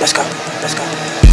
Let's go. Let's go.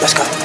Let's go.